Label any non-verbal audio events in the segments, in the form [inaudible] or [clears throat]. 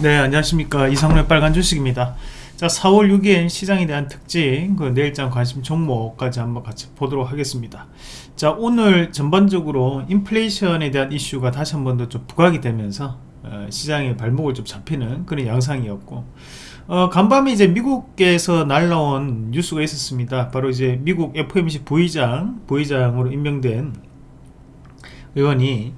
네 안녕하십니까. 이상로의 빨간 주식입니다. 자 4월 6일 시장에 대한 특징 그 내일장 관심 종목까지 한번 같이 보도록 하겠습니다. 자 오늘 전반적으로 인플레이션에 대한 이슈가 다시 한 번 더 좀 부각이 되면서 어, 시장의 발목을 좀 잡히는 그런 양상이었고 어, 간밤에 이제 미국에서 날라온 뉴스가 있었습니다. 바로 이제 미국 FOMC 부의장 부의장으로 임명된 의원이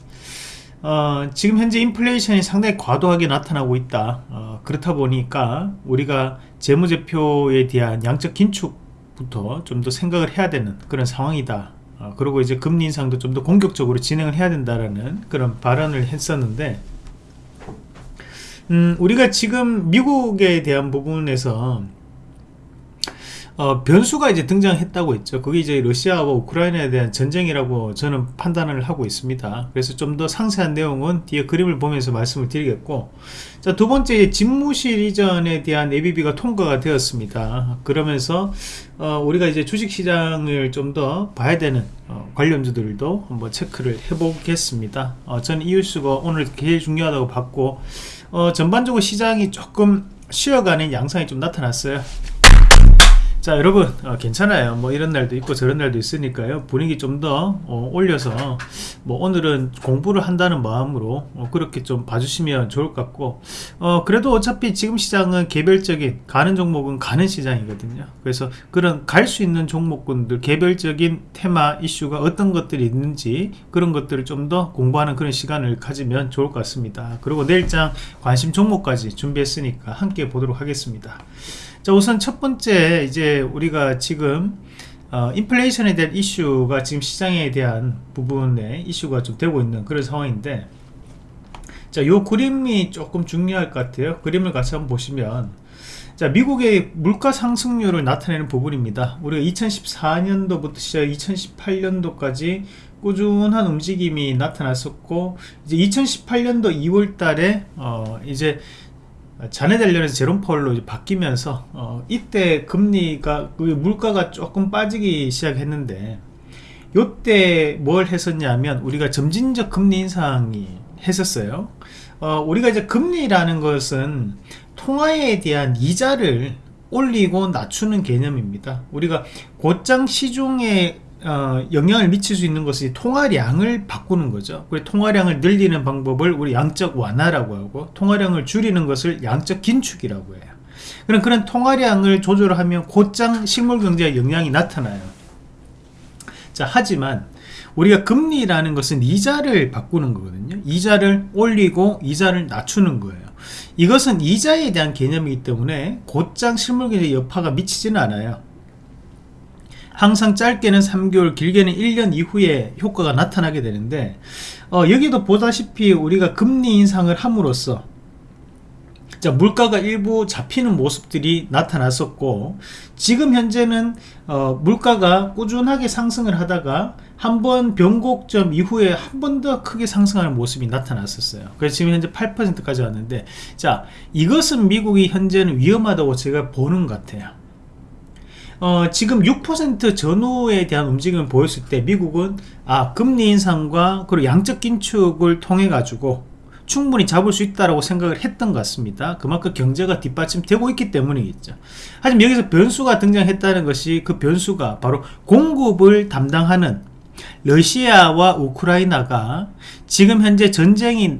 어, 지금 현재 인플레이션이 상당히 과도하게 나타나고 있다. 어, 그렇다 보니까 우리가 재무제표에 대한 양적 긴축부터 좀 더 생각을 해야 되는 그런 상황이다. 어, 그리고 이제 금리 인상도 좀 더 공격적으로 진행을 해야 된다라는 그런 발언을 했었는데 음, 우리가 지금 미국에 대한 부분에서 어, 변수가 이제 등장했다고 했죠. 그게 이제 러시아와 우크라이나에 대한 전쟁이라고 저는 판단을 하고 있습니다. 그래서 좀 더 상세한 내용은 뒤에 그림을 보면서 말씀을 드리겠고, 자, 두 번째, 집무실 이전에 대한 ABB가 통과가 되었습니다. 그러면서, 어, 우리가 이제 주식시장을 좀 더 봐야 되는, 어, 관련주들도 한번 체크를 해보겠습니다. 어, 저는 이유수가 오늘 제일 중요하다고 봤고, 어, 전반적으로 시장이 조금 쉬어가는 양상이 좀 나타났어요. 자 여러분 어, 괜찮아요. 뭐 이런 날도 있고 저런 날도 있으니까요. 분위기 좀더 어, 올려서 뭐 오늘은 공부를 한다는 마음으로 어, 그렇게 좀 봐주시면 좋을 것 같고 어, 그래도 어차피 지금 시장은 개별적인 가는 종목은 가는 시장이거든요. 그래서 그런 갈 수 있는 종목군들 개별적인 테마 이슈가 어떤 것들이 있는지 그런 것들을 좀 더 공부하는 그런 시간을 가지면 좋을 것 같습니다. 그리고 내일장 관심 종목까지 준비했으니까 함께 보도록 하겠습니다 자 우선 첫 번째 이제 우리가 지금 어, 인플레이션에 대한 이슈가 지금 시장에 대한 부분에 이슈가 좀 되고 있는 그런 상황인데 자 요 그림이 조금 중요할 것 같아요. 그림을 같이 한번 보시면 자 미국의 물가 상승률을 나타내는 부분입니다. 우리가 2014년도부터 시작 2018년도까지 꾸준한 움직임이 나타났었고 이제 2018년도 2월 달에 어 이제 자네 관련해서 제롬 펄로 바뀌면서 어, 이때 금리가 그 물가가 조금 빠지기 시작했는데 요때 뭘 했었냐면 우리가 점진적 금리 인상이 했었어요. 어, 우리가 이제 금리라는 것은 통화에 대한 이자를 올리고 낮추는 개념입니다. 우리가 곧장 시중에 어, 영향을 미칠 수 있는 것이 통화량을 바꾸는 거죠. 그리고 통화량을 늘리는 방법을 우리 양적 완화라고 하고 통화량을 줄이는 것을 양적 긴축이라고 해요. 그럼 그런 통화량을 조절하면 곧장 실물 경제에 영향이 나타나요. 자, 하지만 우리가 금리라는 것은 이자를 바꾸는 거거든요. 이자를 올리고 이자를 낮추는 거예요. 이것은 이자에 대한 개념이기 때문에 곧장 실물 경제에 여파가 미치지는 않아요. 항상 짧게는 3개월 길게는 1년 이후에 효과가 나타나게 되는데 어, 여기도 보다시피 우리가 금리 인상을 함으로써 자, 물가가 일부 잡히는 모습들이 나타났었고 지금 현재는 어, 물가가 꾸준하게 상승을 하다가 한 번 변곡점 이후에 한 번 더 크게 상승하는 모습이 나타났었어요. 그래서 지금 현재 8%까지 왔는데 자 이것은 미국이 현재는 위험하다고 제가 보는 것 같아요 어, 지금 6% 전후에 대한 움직임을 보였을 때 미국은 아 금리 인상과 그리고 양적 긴축을 통해 가지고 충분히 잡을 수 있다고 생각을 했던 것 같습니다. 그만큼 경제가 뒷받침되고 있기 때문이겠죠. 하지만 여기서 변수가 등장했다는 것이 그 변수가 바로 공급을 담당하는 러시아와 우크라이나가 지금 현재 전쟁이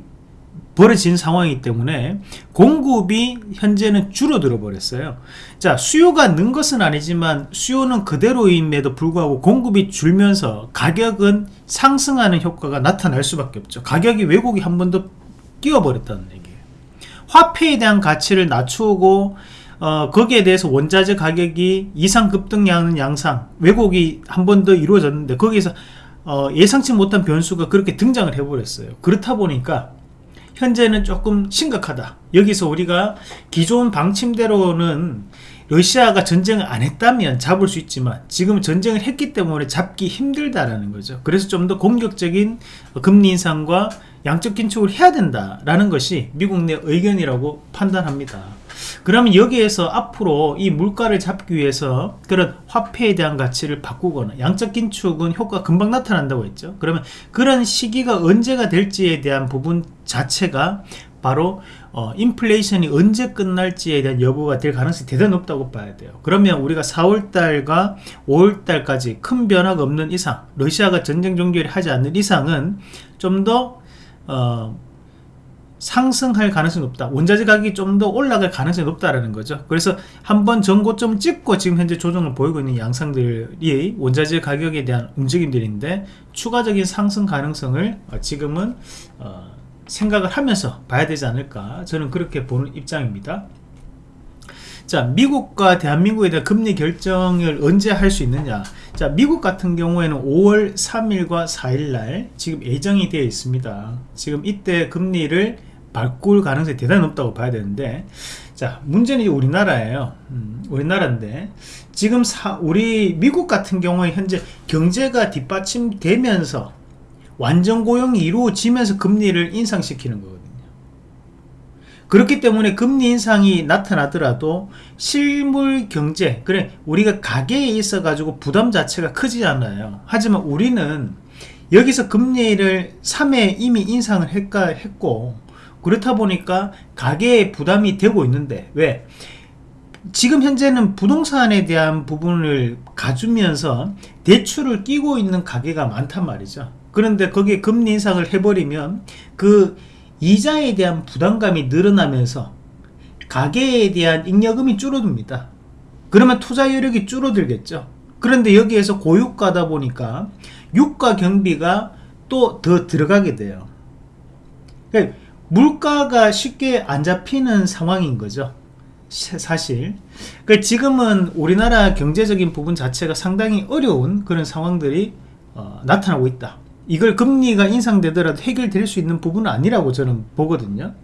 벌어진 상황이기 때문에 공급이 현재는 줄어들어 버렸어요. 자 수요가 는 것은 아니지만 수요는 그대로임에도 불구하고 공급이 줄면서 가격은 상승하는 효과가 나타날 수밖에 없죠. 가격이 왜곡이 한 번 더 끼워버렸다는 얘기예요. 화폐에 대한 가치를 낮추고 어, 거기에 대해서 원자재 가격이 이상 급등하는 양상 왜곡이 한 번 더 이루어졌는데 거기에서 어, 예상치 못한 변수가 그렇게 등장을 해버렸어요. 그렇다 보니까 현재는 조금 심각하다. 여기서 우리가 기존 방침대로는 러시아가 전쟁을 안 했다면 잡을 수 있지만 지금 전쟁을 했기 때문에 잡기 힘들다라는 거죠. 그래서 좀 더 공격적인 금리 인상과 양적 긴축을 해야 된다라는 것이 미국 내 의견이라고 판단합니다 그러면 여기에서 앞으로 이 물가를 잡기 위해서 그런 화폐에 대한 가치를 바꾸거나 양적 긴축은 효과 금방 나타난다고 했죠. 그러면 그런 시기가 언제가 될지에 대한 부분 자체가 바로 어, 인플레이션이 언제 끝날지에 대한 여부가 될 가능성이 대단히 높다고 봐야 돼요. 그러면 우리가 4월달과 5월달까지 큰 변화가 없는 이상 러시아가 전쟁 종결을 하지 않는 이상은 좀더 어, 상승할 가능성이 높다. 원자재 가격이 좀 더 올라갈 가능성이 높다라는 거죠. 그래서 한번 전고점 찍고 지금 현재 조정을 보이고 있는 양상들이 원자재 가격에 대한 움직임들인데 추가적인 상승 가능성을 어, 지금은 어, 생각을 하면서 봐야 되지 않을까 저는 그렇게 보는 입장입니다. 자 미국과 대한민국에 대한 금리 결정을 언제 할 수 있느냐. 자 미국 같은 경우에는 5월 3일과 4일날 지금 예정이 되어 있습니다. 지금 이때 금리를 바꿀 가능성이 대단히 높다고 봐야 되는데 자 문제는 우리나라예요. 음, 우리나라인데 지금 사, 우리 미국 같은 경우에 현재 경제가 뒷받침되면서 완전 고용이 이루어지면서 금리를 인상시키는 거거든요. 그렇기 때문에 금리 인상이 나타나더라도 실물 경제 그래 우리가 가계에 있어 가지고 부담 자체가 크지 않아요. 하지만 우리는 여기서 금리를 3회 이미 인상을 했고 그렇다 보니까 가계에 부담이 되고 있는데 왜? 지금 현재는 부동산에 대한 부분을 가주면서 대출을 끼고 있는 가계가 많단 말이죠. 그런데 거기에 금리 인상을 해버리면 그 이자에 대한 부담감이 늘어나면서 가계에 대한 잉여금이 줄어듭니다. 그러면 투자 여력이 줄어들겠죠. 그런데 여기에서 고유가다 보니까 유가 경비가 또 더 들어가게 돼요. 그러니까 물가가 쉽게 안 잡히는 상황인 거죠. 사실. 그러니까 지금은 우리나라 경제적인 부분 자체가 상당히 어려운 그런 상황들이 어, 나타나고 있다. 이걸 금리가 인상되더라도 해결될 수 있는 부분은 아니라고 저는 보거든요.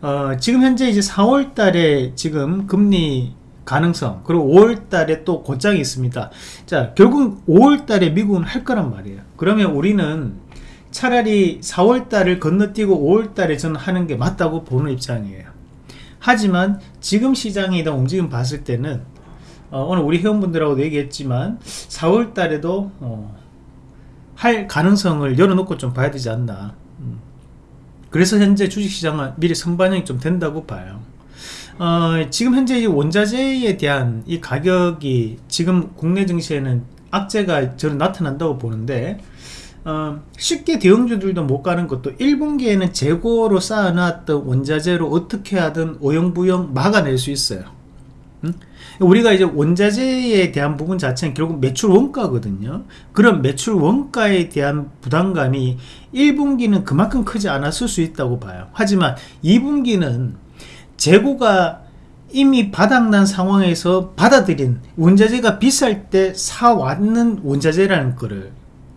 어, 지금 현재 이제 4월 달에 지금 금리 가능성 그리고 5월 달에 또 곧장이 있습니다. 자 결국 5월 달에 미국은 할 거란 말이에요. 그러면 우리는 차라리 4월달을 건너뛰고 5월달에 저는 하는 게 맞다고 보는 입장이에요. 하지만 지금 시장에 대한 움직임 봤을 때는 어, 오늘 우리 회원분들하고도 얘기했지만 4월달에도 어, 할 가능성을 열어놓고 좀 봐야 되지 않나. 음. 그래서 현재 주식시장은 미리 선반영이 좀 된다고 봐요. 어, 지금 현재 원자재에 대한 이 가격이 지금 국내 증시에는 악재가 저는 나타난다고 보는데 어, 쉽게 대형주들도 못 가는 것도 1분기에는 재고로 쌓아놨던 원자재로 어떻게 하든 오영부영 막아낼 수 있어요. 음? 우리가 이제 원자재에 대한 부분 자체는 결국 매출 원가거든요. 그런 매출 원가에 대한 부담감이 1분기는 그만큼 크지 않았을 수 있다고 봐요. 하지만 2분기는 재고가 이미 바닥난 상황에서 받아들인 원자재가 비쌀 때 사왔는 원자재라는 거를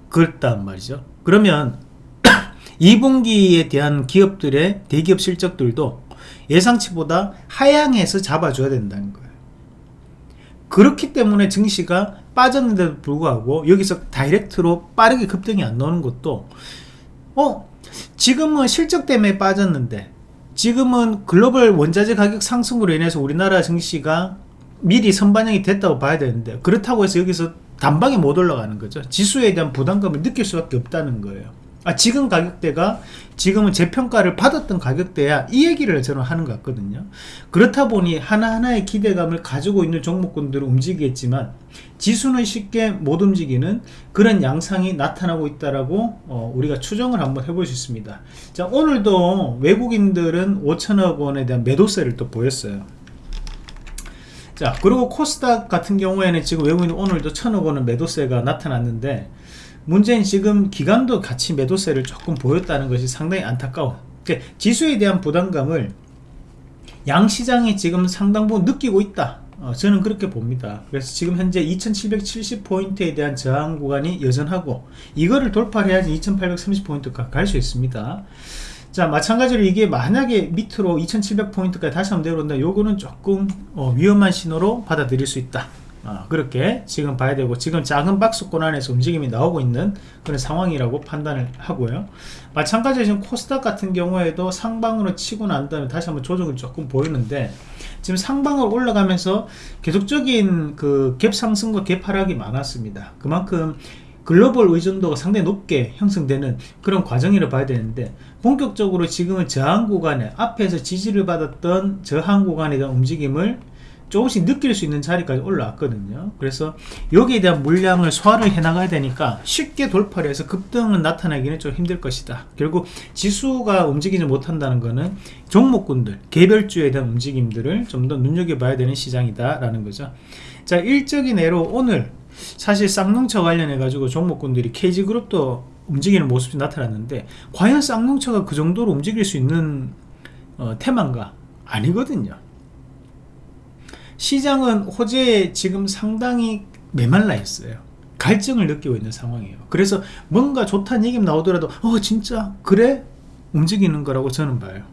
그렇단 말이죠. 그러면 [clears throat] 2분기에 대한 기업들의 대기업 실적들도 예상치보다 하향해서 잡아줘야 된다는 거예요. 그렇기 때문에 증시가 빠졌는데도 불구하고 여기서 다이렉트로 빠르게 급등이 안 나오는 것도 어 지금은 실적 때문에 빠졌는데 지금은 글로벌 원자재 가격 상승으로 인해서 우리나라 증시가 미리 선반영이 됐다고 봐야 되는데 그렇다고 해서 여기서 단방에 못 올라가는 거죠. 지수에 대한 부담감을 느낄 수밖에 없다는 거예요. 아, 지금 가격대가 지금은 재평가를 받았던 가격대야 이 얘기를 저는 하는 것 같거든요. 그렇다 보니 하나하나의 기대감을 가지고 있는 종목군들은 움직이겠지만 지수는 쉽게 못 움직이는 그런 양상이 나타나고 있다라고 어, 우리가 추정을 한번 해볼 수 있습니다. 자 오늘도 외국인들은 5천억 원에 대한 매도세를 또 보였어요 자 그리고 코스닥 같은 경우에는 지금 외국인 오늘도 천억 원은 매도세가 나타났는데 문제는 지금 기관도 같이 매도세를 조금 보였다는 것이 상당히 안타까워. 그러니까 지수에 대한 부담감을 양시장이 지금 상당 부분 느끼고 있다. 어, 저는 그렇게 봅니다. 그래서 지금 현재 2770포인트에 대한 저항 구간이 여전하고 이거를 돌파해야지 2830포인트가 갈 수 있습니다 자 마찬가지로 이게 만약에 밑으로 2700포인트까지 다시 한번 내려온다. 요거는 조금 어, 위험한 신호로 받아들일 수 있다. 어, 그렇게 지금 봐야 되고 지금 작은 박스권 안에서 움직임이 나오고 있는 그런 상황이라고 판단을 하고요. 마찬가지로 지금 코스닥 같은 경우에도 상방으로 치고 난 다음에 다시 한번 조정을 조금 보이는데 지금 상방을 올라가면서 계속적인 그 갭 상승과 갭 하락이 많았습니다. 그만큼 글로벌 의존도가 상당히 높게 형성되는 그런 과정이라 봐야 되는데 본격적으로 지금은 저항 구간에 앞에서 지지를 받았던 저항 구간에 대한 움직임을 조금씩 느낄 수 있는 자리까지 올라왔거든요. 그래서 여기에 대한 물량을 소화를 해 나가야 되니까 쉽게 돌파를 해서 급등은 나타나기는 좀 힘들 것이다. 결국 지수가 움직이지 못한다는 것은 종목군들 개별주에 대한 움직임들을 좀 더 눈여겨봐야 되는 시장이다 라는 거죠. 자 일적인 예로 오늘 사실 쌍농차 관련해 가지고 종목군들이 KG그룹도 움직이는 모습이 나타났는데 과연 쌍농차가 그 정도로 움직일 수 있는 어, 테마인가? 아니거든요. 시장은 호재에 지금 상당히 메말라 있어요. 갈증을 느끼고 있는 상황이에요. 그래서 뭔가 좋다는 얘기 나오더라도 어 진짜? 그래? 움직이는 거라고 저는 봐요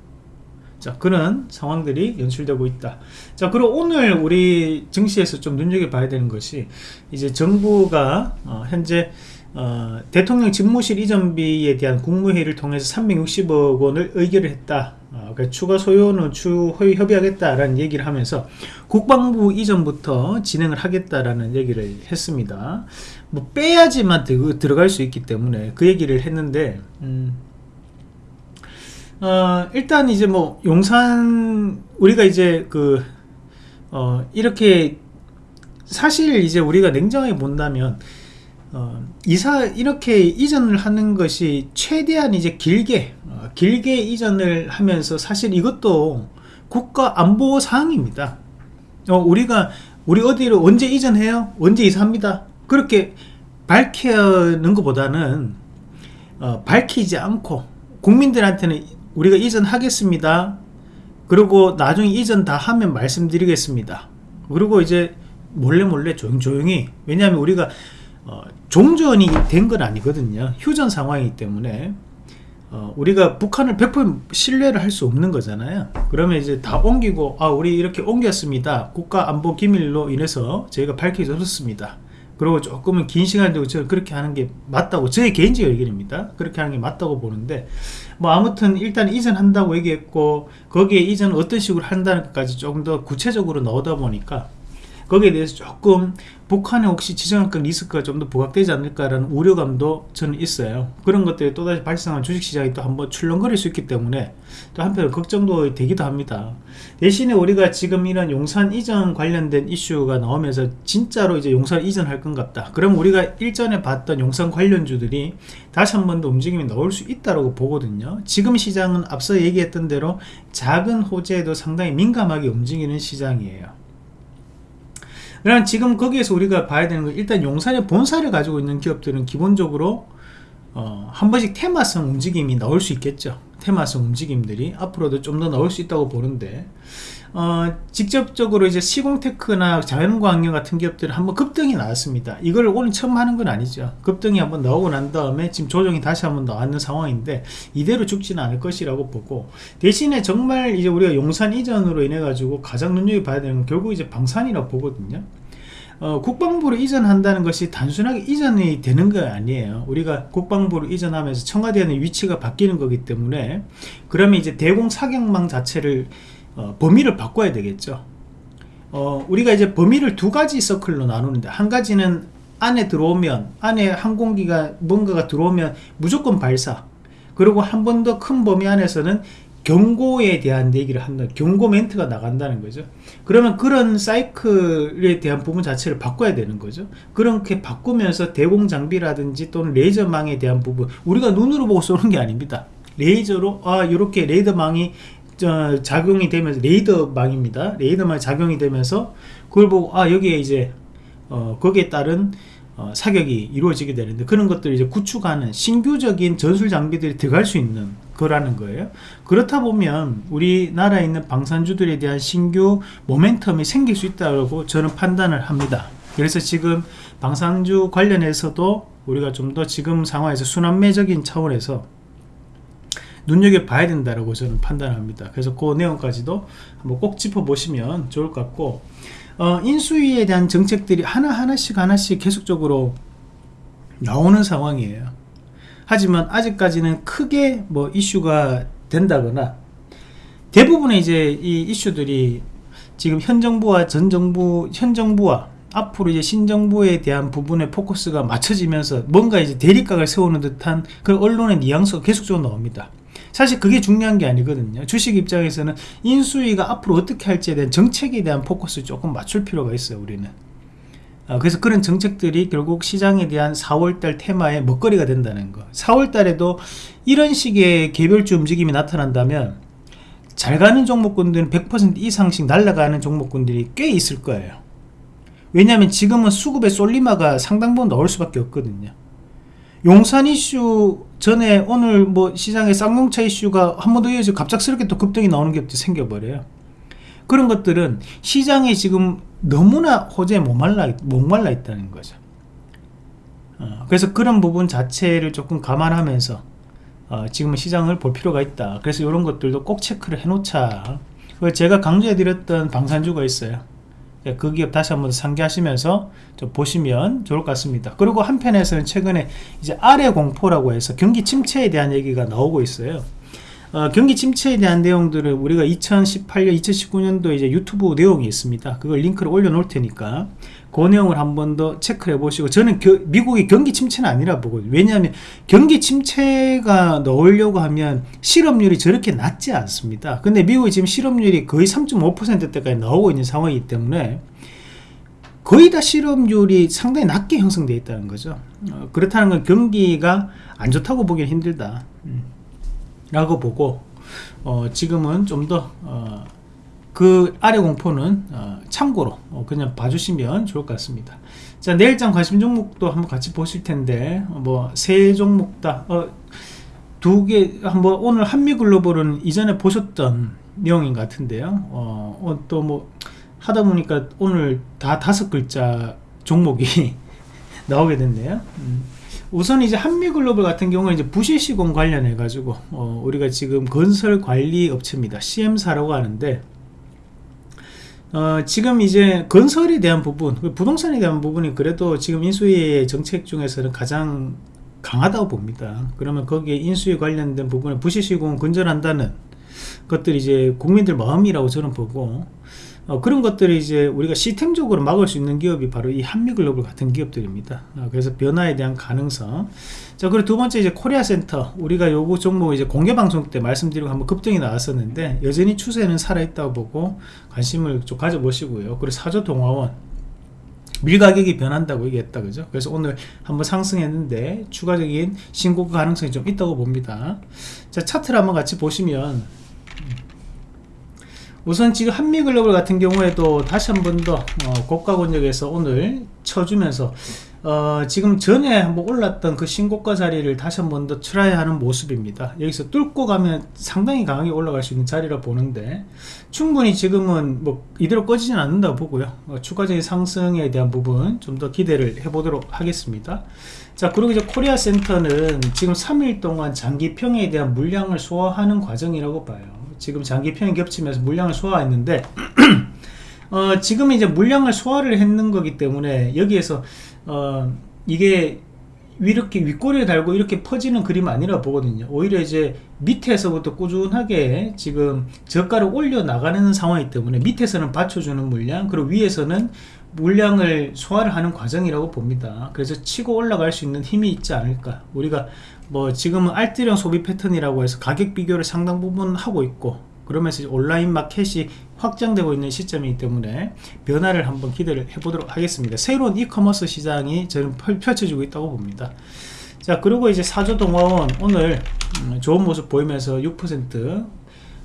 자 그런 상황들이 연출되고 있다. 자 그리고 오늘 우리 증시에서 좀 눈여겨봐야 되는 것이 이제 정부가 어, 현재 어, 대통령 집무실 이전비에 대한 국무회의를 통해서 360억 원을 의결을 했다. 어, 그러니까 추가 소요는 추후 협의하겠다라는 얘기를 하면서 국방부 이전부터 진행을 하겠다라는 얘기를 했습니다. 뭐 빼야지만 들어갈 수 있기 때문에 그 얘기를 했는데 음, 어, 일단 이제 뭐 용산 우리가 이제 그 어, 이렇게 사실 이제 우리가 냉정하게 본다면 어, 이사 이렇게 이전을 하는 것이 최대한 이제 길게 어, 길게 이전을 하면서 사실 이것도 국가 안보 사항입니다. 어, 우리가 우리 어디로 언제 이전해요? 언제 이사합니다. 그렇게 밝히는 것보다는 어, 밝히지 않고 국민들한테는 우리가 이전하겠습니다. 그리고 나중에 이전 다 하면 말씀드리겠습니다. 그리고 이제 몰래 몰래 조용조용히 왜냐하면 우리가 어, 종전이 된 건 아니거든요. 휴전 상황이기 때문에. 어, 우리가 북한을 100% 신뢰를 할 수 없는 거잖아요. 그러면 이제 다 옮기고 아 우리 이렇게 옮겼습니다. 국가안보 기밀로 인해서 저희가 밝혀졌습니다 그리고 조금은 긴 시간 되고 그렇게 하는 게 맞다고 저의 개인적 의견입니다. 그렇게 하는 게 맞다고 보는데 뭐 아무튼 일단 이전한다고 얘기했고 거기에 이전 어떤 식으로 한다는 것까지 조금 더 구체적으로 나오다 보니까 거기에 대해서 조금 북한에 혹시 지정학권 리스크가 좀 더 부각되지 않을까라는 우려감도 저는 있어요. 그런 것들이 또다시 발생한 주식시장이 또 한번 출렁거릴 수 있기 때문에 또 한편 걱정도 되기도 합니다. 대신에 우리가 지금 이런 용산 이전 관련된 이슈가 나오면서 진짜로 이제 용산 이전할 것 같다. 그럼 우리가 일전에 봤던 용산 관련주들이 다시 한 번 더 움직임이 나올 수 있다고 보거든요. 지금 시장은 앞서 얘기했던 대로 작은 호재에도 상당히 민감하게 움직이는 시장이에요 그럼 지금 거기에서 우리가 봐야 되는 건 일단 용산의 본사를 가지고 있는 기업들은 기본적으로 어, 한 번씩 테마성 움직임이 나올 수 있겠죠. 테마성 움직임들이 앞으로도 좀 더 나올 수 있다고 보는데 어, 직접적으로 이제 시공테크나 자연광역 같은 기업들은 한번 급등이 나왔습니다. 이걸 오늘 처음 하는 건 아니죠. 급등이 한번 나오고 난 다음에 지금 조정이 다시 한번 나왔는 상황인데 이대로 죽지는 않을 것이라고 보고 대신에 정말 이제 우리가 용산 이전으로 인해 가지고 가장 눈여겨봐야 되는 건 결국 이제 방산이라고 보거든요. 어, 국방부로 이전한다는 것이 단순하게 이전이 되는 거 아니에요. 우리가 국방부로 이전하면서 청와대의 위치가 바뀌는 거기 때문에 그러면 이제 대공 사격망 자체를 어, 범위를 바꿔야 되겠죠. 어, 우리가 이제 범위를 두 가지 서클로 나누는데 한 가지는 안에 들어오면 안에 항공기가 뭔가가 들어오면 무조건 발사. 그리고 한 번 더 큰 범위 안에서는 경고에 대한 얘기를 한다. 경고 멘트가 나간다는 거죠. 그러면 그런 사이클에 대한 부분 자체를 바꿔야 되는 거죠. 그렇게 바꾸면서 대공 장비라든지 또는 레이저망에 대한 부분 우리가 눈으로 보고 쏘는 게 아닙니다. 레이저로 아 이렇게 레이더망이 어, 작용이 되면서 레이더망입니다. 레이더망이 작용이 되면서 그걸 보고 아 여기에 이제 어, 거기에 따른 어, 사격이 이루어지게 되는데 그런 것들을 이제 구축하는 신규적인 전술 장비들이 들어갈 수 있는 거라는 거예요. 그렇다 보면 우리나라에 있는 방산주들에 대한 신규 모멘텀이 생길 수 있다고 저는 판단을 합니다. 그래서 지금 방산주 관련해서도 우리가 좀 더 지금 상황에서 순환매적인 차원에서 눈여겨봐야 된다고 저는 판단합니다 그래서 그 내용까지도 한번 꼭 짚어보시면 좋을 것 같고 어, 인수위에 대한 정책들이 하나하나씩 하나씩 계속적으로 나오는 상황이에요 하지만 아직까지는 크게 뭐 이슈가 된다거나 대부분의 이제 이 이슈들이 지금 현 정부와 전 정부 현 정부와 앞으로 이제 신정부에 대한 부분에 포커스가 맞춰지면서 뭔가 이제 대립각을 세우는 듯한 그 언론의 뉘앙스가 계속적으로 나옵니다. 사실 그게 중요한 게 아니거든요. 주식 입장에서는 인수위가 앞으로 어떻게 할지에 대한 정책에 대한 포커스 조금 맞출 필요가 있어요. 우리는. 아, 그래서 그런 정책들이 결국 시장에 대한 4월달 테마의 먹거리가 된다는 거 4월달에도 이런 식의 개별주 움직임이 나타난다면 잘 가는 종목군들은 100% 이상씩 날아가는 종목군들이 꽤 있을 거예요 왜냐하면 지금은 수급의 쏠리마가 상당 부분 나올 수밖에 없거든요 용산 이슈 전에 오늘 뭐 시장에 쌍용차 이슈가 한 번 더 이어져 갑작스럽게 또 급등이 나오는 게 생겨버려요. 그런 것들은 시장에 지금 너무나 호재에 목말라, 목말라 있다는 거죠. 어, 그래서 그런 부분 자체를 조금 감안하면서 어, 지금은 시장을 볼 필요가 있다. 그래서 이런 것들도 꼭 체크를 해 놓자. 제가 강조해 드렸던 방산주가 있어요. 예, 그 기업 다시 한번 상기하시면서 좀 보시면 좋을 것 같습니다. 그리고 한편에서는 최근에 이제 아래 공포라고 해서 경기 침체에 대한 얘기가 나오고 있어요. 어, 경기 침체에 대한 내용들을 우리가 2018년 2019년도 이제 유튜브 내용이 있습니다. 그걸 링크를 올려 놓을 테니까 그 내용을 한 번 더 체크해 보시고 저는 겨, 미국이 경기 침체는 아니라 보거든요. 왜냐하면 경기 침체가 넣으려고 하면 실업률이 저렇게 낮지 않습니다. 근데 미국이 지금 실업률이 거의 3.5%대까지 나오고 있는 상황이기 때문에 거의 다 실업률이 상당히 낮게 형성되어 있다는 거죠. 어, 그렇다는 건 경기가 안 좋다고 보기는 힘들다. 음. 라고 보고 어, 지금은 좀더 그 어, 아래 공포는 어, 참고로 어, 그냥 봐주시면 좋을 것 같습니다. 자 내일장 관심 종목도 한번 같이 보실 텐데 뭐 세 종목 다두 개 한번 오늘 한미글로벌은 이전에 보셨던 내용인 것 같은데요. 어, 또뭐 하다 보니까 오늘 다 다섯 글자 종목이 [laughs] 나오게 됐네요. 음. 우선 이제 한미글로벌 같은 경우는 이제 부실시공 관련해 가지고 어, 우리가 지금 건설 관리 업체입니다. CM사라고 하는데 어, 지금 이제 건설에 대한 부분 그 부동산에 대한 부분이 그래도 지금 인수위의 정책 중에서는 가장 강하다고 봅니다. 그러면 거기에 인수위 관련된 부분에 부실시공을 건전한다는 것들이 이제 국민들 마음이라고 저는 보고 어, 그런 것들을 이제 우리가 시스템적으로 막을 수 있는 기업이 바로 이 한미글로벌 같은 기업들입니다. 어, 그래서 변화에 대한 가능성. 자, 그리고 두 번째 이제 코리아 센터. 우리가 요거 종목 이제 공개 방송 때 말씀드리고 한번 급등이 나왔었는데 여전히 추세는 살아있다고 보고 관심을 좀 가져보시고요. 그리고 사조 동화원. 밀 가격이 변한다고 얘기했다 그죠 그래서 오늘 한번 상승했는데 추가적인 신고가 가능성이 좀 있다고 봅니다 자 차트를 한번 같이 보시면 우선 지금 한미글로벌 같은 경우에도 다시 한 번더 어, 고가 권역에서 오늘 쳐주면서 어, 지금 전에 한번 올랐던 그 신고가 자리를 다시 한 번 더 try 하는 모습입니다. 여기서 뚫고 가면 상당히 강하게 올라갈 수 있는 자리라 보는데 충분히 지금은 뭐 이대로 꺼지진 않는다고 보고요. 어, 추가적인 상승에 대한 부분 좀 더 기대를 해보도록 하겠습니다. 자 그리고 이제 코리아 센터는 지금 3일 동안 장기평에 대한 물량을 소화하는 과정이라고 봐요 지금 장기평이 겹치면서 물량을 소화했는데 [clears throat] 어, 지금 이제 물량을 소화를 했는 거기 때문에 여기에서 어, 이게 이렇게 윗꼬리에 달고 이렇게 퍼지는 그림 아니라 보거든요. 오히려 이제 밑에서부터 꾸준하게 지금 저가를 올려 나가는 상황이기 때문에 밑에서는 받쳐주는 물량 그리고 위에서는 물량을 소화를 하는 과정이라고 봅니다. 그래서 치고 올라갈 수 있는 힘이 있지 않을까. 우리가 뭐 지금은 알뜰형 소비 패턴이라고 해서 가격 비교를 상당 부분 하고 있고 그러면서 온라인 마켓이 확장되고 있는 시점이기 때문에 변화를 한번 기대를 해보도록 하겠습니다. 새로운 이커머스 시장이 저는 펼쳐지고 있다고 봅니다. 자 그리고 이제 사조동아원 오늘 음, 좋은 모습 보이면서 6%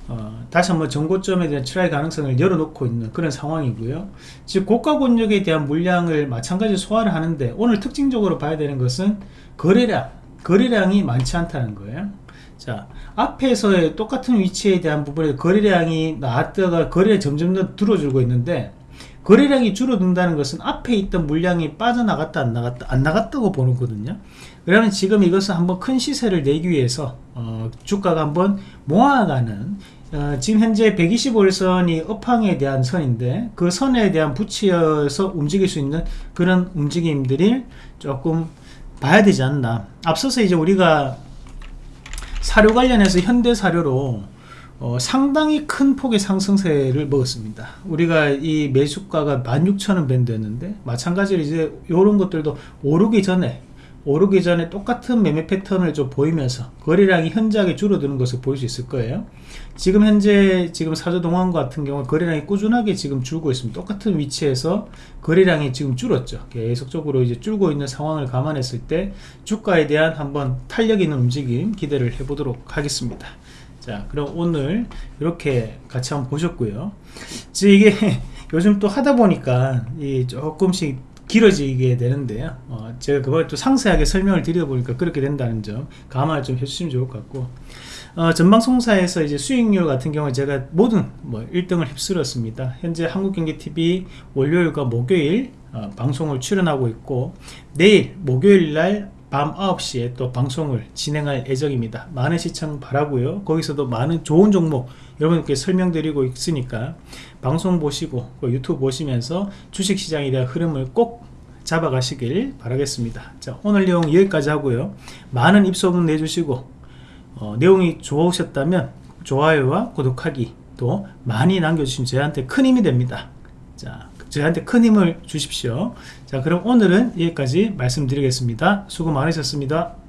어, 다시 한번 전고점에 대한 try 가능성을 열어놓고 있는 그런 상황이고요. 즉 고가 권역에 대한 물량을 마찬가지 소화를 하는데 오늘 특징적으로 봐야 되는 것은 거래량 거래량이 많지 않다는 거예요. 자 앞에서의 똑같은 위치에 대한 부분에 거래량이 나왔다가 거래가 점점 더 줄어들고 있는데 거래량이 줄어든다는 것은 앞에 있던 물량이 빠져나갔다 안 나갔다 안 나갔다고 보는 거거든요. 그러면 지금 이것을 한번 큰 시세를 내기 위해서 어, 주가가 한번 모아가는 어, 지금 현재 125일선이 업황에 대한 선인데 그 선에 대한 붙여서 움직일 수 있는 그런 움직임들이 조금 봐야 되지 않나 앞서서 이제 우리가 사료 관련해서 현대 사료로 어, 상당히 큰 폭의 상승세를 먹었습니다. 우리가 이 매수가가 16,000원 밴드였는데 마찬가지로 이제 이런 것들도 오르기 전에 오르기 전에 똑같은 매매 패턴을 좀 보이면서 거래량이 현저하게 줄어드는 것을 볼 수 있을 거예요. 지금 현재 지금 사조동원 같은 경우 거래량이 꾸준하게 지금 줄고 있습니다. 똑같은 위치에서 거래량이 지금 줄었죠. 계속적으로 이제 줄고 있는 상황을 감안했을 때 주가에 대한 한번 탄력 있는 움직임 기대를 해보도록 하겠습니다. 자 그럼 오늘 이렇게 같이 한번 보셨고요 지금 이게 [laughs] 요즘 또 하다 보니까 이 조금씩 길어지게 되는데요. 어, 제가 그걸 또 상세하게 설명을 드리다 보니까 그렇게 된다는 점 감안을 좀 해주시면 좋을 것 같고 어, 전방송사에서 이제 수익률 같은 경우에 제가 모든 뭐 1등을 휩쓸었습니다. 현재 한국경제TV 월요일과 목요일 어, 방송을 출연하고 있고 내일 목요일 날 밤 9시에 또 방송을 진행할 예정입니다. 많은 시청 바라고요. 거기서도 많은 좋은 종목 여러분께 설명드리고 있으니까 방송 보시고 유튜브 보시면서 주식시장에 대한 흐름을 꼭 잡아가시길 바라겠습니다. 자 오늘 내용 여기까지 하고요. 많은 입소문 내주시고 어, 내용이 좋으셨다면 좋아요와 구독하기 또 많이 남겨주시면 저한테 큰 힘이 됩니다. 자 저한테 큰 힘을 주십시오. 자, 그럼 오늘은 여기까지 말씀드리겠습니다. 수고 많으셨습니다.